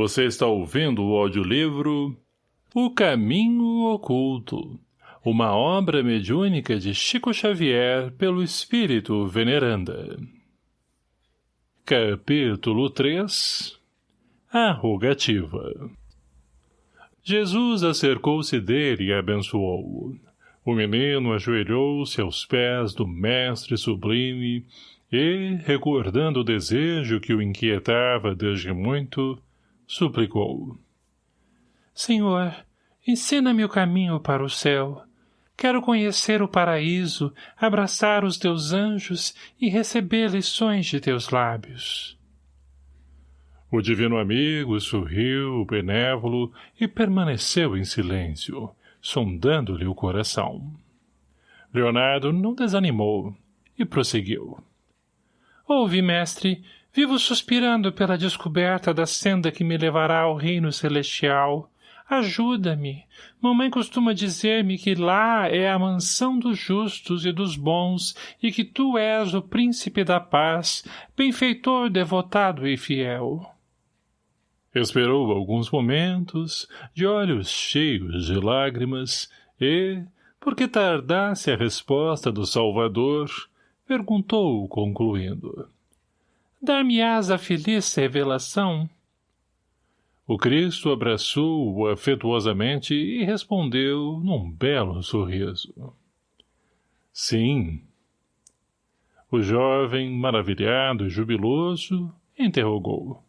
Você está ouvindo o audiolivro O Caminho Oculto, uma obra mediúnica de Chico Xavier pelo Espírito Veneranda. Capítulo 3 A Rogativa Jesus acercou-se dele e abençoou-o. O menino ajoelhou-se aos pés do mestre sublime e, recordando o desejo que o inquietava desde muito, suplicou. Senhor, ensina-me o caminho para o céu. Quero conhecer o paraíso, abraçar os teus anjos e receber lições de teus lábios. O divino amigo sorriu, benévolo, e permaneceu em silêncio, sondando-lhe o coração. Leonardo não desanimou e prosseguiu. Ouve, mestre, Vivo suspirando pela descoberta da senda que me levará ao reino celestial. Ajuda-me. Mamãe costuma dizer-me que lá é a mansão dos justos e dos bons e que tu és o príncipe da paz, benfeitor devotado e fiel. Esperou alguns momentos, de olhos cheios de lágrimas, e, porque tardasse a resposta do Salvador, perguntou, concluindo dar-me-ás a feliz revelação? O Cristo abraçou-o afetuosamente e respondeu num belo sorriso. Sim. O jovem, maravilhado e jubiloso, interrogou.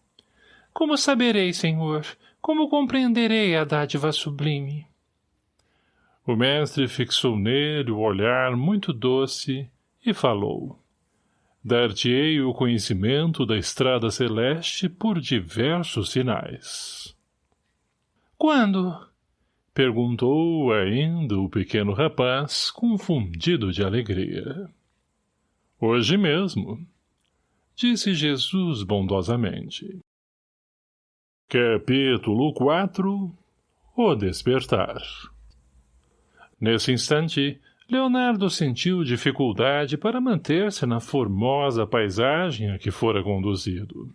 Como saberei, senhor? Como compreenderei a dádiva sublime? O mestre fixou nele o olhar muito doce e falou. Dar-te-ei o conhecimento da estrada celeste por diversos sinais. Quando? Perguntou ainda o pequeno rapaz, confundido de alegria. Hoje mesmo, disse Jesus bondosamente. Capítulo 4 O Despertar Nesse instante, Leonardo sentiu dificuldade para manter-se na formosa paisagem a que fora conduzido.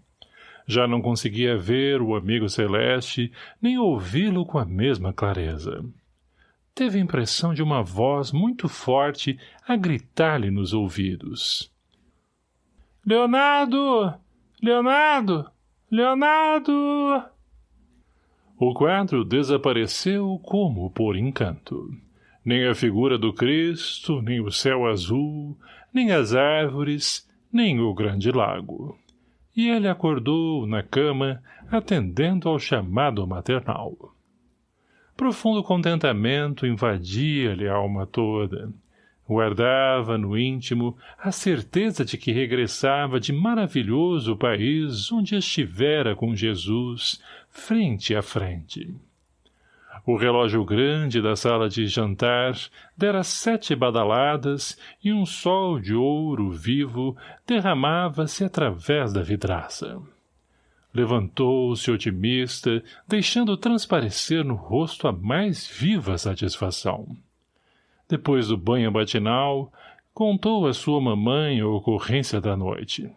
Já não conseguia ver o amigo celeste, nem ouvi-lo com a mesma clareza. Teve a impressão de uma voz muito forte a gritar-lhe nos ouvidos. — Leonardo! Leonardo! Leonardo! O quadro desapareceu como por encanto nem a figura do Cristo, nem o céu azul, nem as árvores, nem o grande lago. E ele acordou na cama, atendendo ao chamado maternal. Profundo contentamento invadia-lhe a alma toda. Guardava no íntimo a certeza de que regressava de maravilhoso país onde estivera com Jesus, frente a frente. O relógio grande da sala de jantar dera sete badaladas e um sol de ouro vivo derramava-se através da vidraça. Levantou-se otimista, deixando transparecer no rosto a mais viva satisfação. Depois do banho matinal, contou à sua mamãe a ocorrência da noite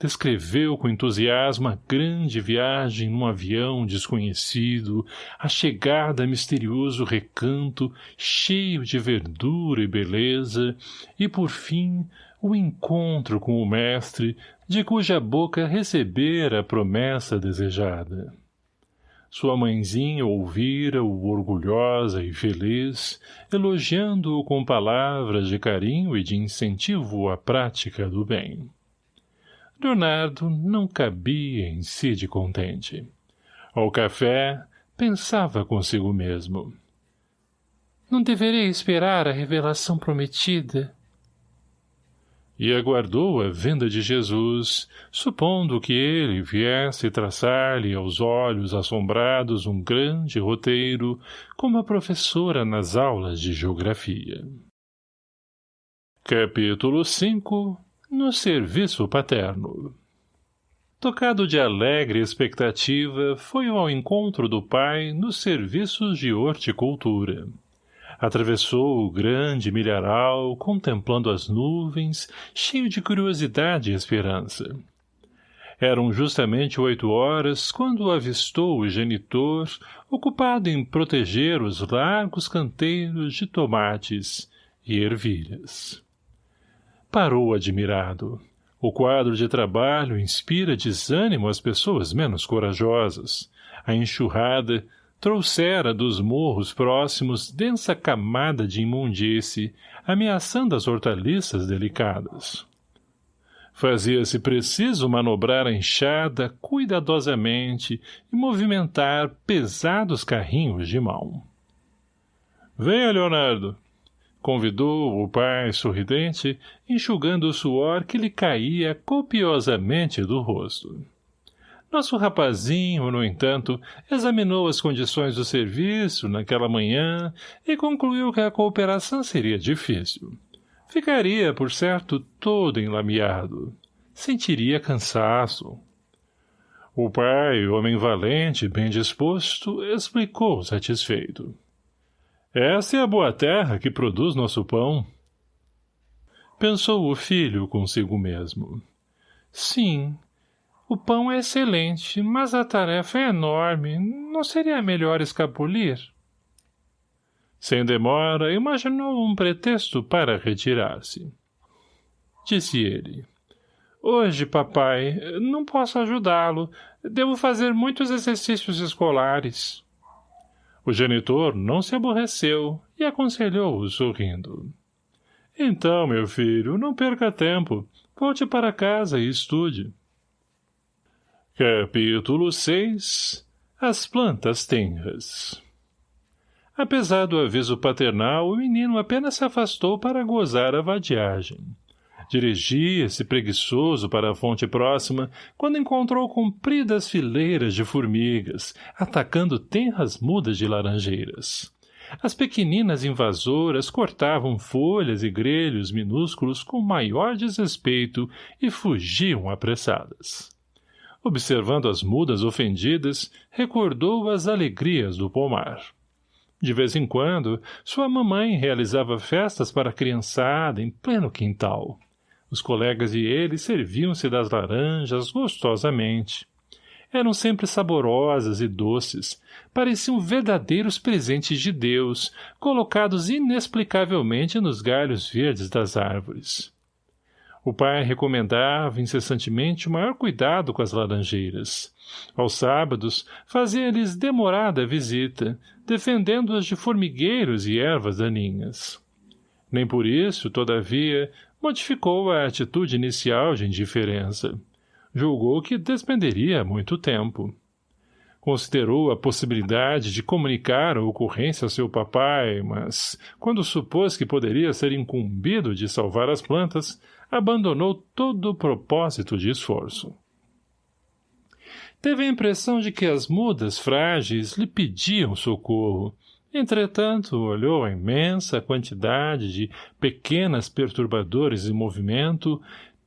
descreveu com entusiasmo a grande viagem num avião desconhecido, a chegada a misterioso recanto cheio de verdura e beleza, e, por fim, o encontro com o mestre, de cuja boca recebera a promessa desejada. Sua mãezinha ouvira-o orgulhosa e feliz, elogiando-o com palavras de carinho e de incentivo à prática do bem. Leonardo não cabia em si de contente. Ao café, pensava consigo mesmo. Não deverei esperar a revelação prometida? E aguardou a vinda de Jesus, supondo que ele viesse traçar-lhe aos olhos assombrados um grande roteiro, como a professora nas aulas de geografia. Capítulo 5 no serviço paterno. Tocado de alegre expectativa, foi ao encontro do pai nos serviços de horticultura. Atravessou o grande milharal, contemplando as nuvens, cheio de curiosidade e esperança. Eram justamente oito horas quando avistou o genitor, ocupado em proteger os largos canteiros de tomates e ervilhas. Parou admirado. O quadro de trabalho inspira desânimo às pessoas menos corajosas. A enxurrada trouxera dos morros próximos densa camada de imundície, ameaçando as hortaliças delicadas. Fazia-se preciso manobrar a enxada cuidadosamente e movimentar pesados carrinhos de mão. — Venha, Leonardo! Convidou o pai sorridente, enxugando o suor que lhe caía copiosamente do rosto. Nosso rapazinho, no entanto, examinou as condições do serviço naquela manhã e concluiu que a cooperação seria difícil. Ficaria, por certo, todo enlameado. Sentiria cansaço. O pai, homem valente, bem disposto, explicou satisfeito. Essa é a boa terra que produz nosso pão. Pensou o filho consigo mesmo. Sim, o pão é excelente, mas a tarefa é enorme. Não seria melhor escapulir? Sem demora, imaginou um pretexto para retirar-se. Disse ele. Hoje, papai, não posso ajudá-lo. Devo fazer muitos exercícios escolares. O genitor não se aborreceu e aconselhou-o sorrindo. Então, meu filho, não perca tempo. Volte para casa e estude. Capítulo 6 As plantas tenras Apesar do aviso paternal, o menino apenas se afastou para gozar a vadiagem. Dirigia-se preguiçoso para a fonte próxima, quando encontrou compridas fileiras de formigas, atacando tenras mudas de laranjeiras. As pequeninas invasoras cortavam folhas e grelhos minúsculos com maior desrespeito e fugiam apressadas. Observando as mudas ofendidas, recordou as alegrias do pomar. De vez em quando, sua mamãe realizava festas para a criançada em pleno quintal. Os colegas e ele serviam-se das laranjas gostosamente. Eram sempre saborosas e doces, pareciam verdadeiros presentes de Deus, colocados inexplicavelmente nos galhos verdes das árvores. O pai recomendava incessantemente o maior cuidado com as laranjeiras. Aos sábados, fazia-lhes demorada visita, defendendo-as de formigueiros e ervas daninhas. Nem por isso, todavia, modificou a atitude inicial de indiferença. Julgou que despenderia muito tempo. Considerou a possibilidade de comunicar a ocorrência a seu papai, mas, quando supôs que poderia ser incumbido de salvar as plantas, abandonou todo o propósito de esforço. Teve a impressão de que as mudas frágeis lhe pediam socorro. Entretanto, olhou a imensa quantidade de pequenas perturbadores em movimento,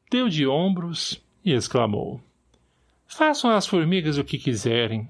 deu de ombros e exclamou. Façam as formigas o que quiserem.